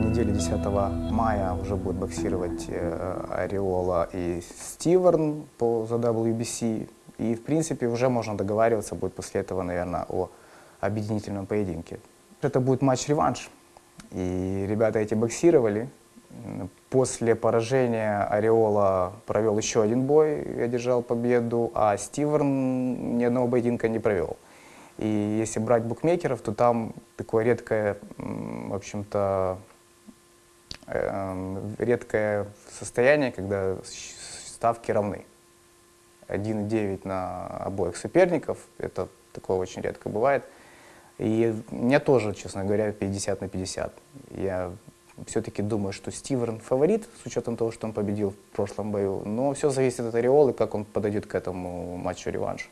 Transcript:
10 мая уже будет боксировать э, Ореола и Стиверн по, за WBC. И, в принципе, уже можно договариваться будет после этого, наверное, о объединительном поединке. Это будет матч-реванш. И ребята эти боксировали. После поражения Ореола провел еще один бой, одержал победу, а Стиверн ни одного поединка не провел. И если брать букмекеров, то там такое редкое, в общем-то, редкое состояние, когда ставки равны. 1,9 на обоих соперников, это такое очень редко бывает. И мне тоже, честно говоря, 50 на 50. Я все-таки думаю, что Стиверн фаворит, с учетом того, что он победил в прошлом бою. Но все зависит от Ореолы, как он подойдет к этому матчу-реваншу.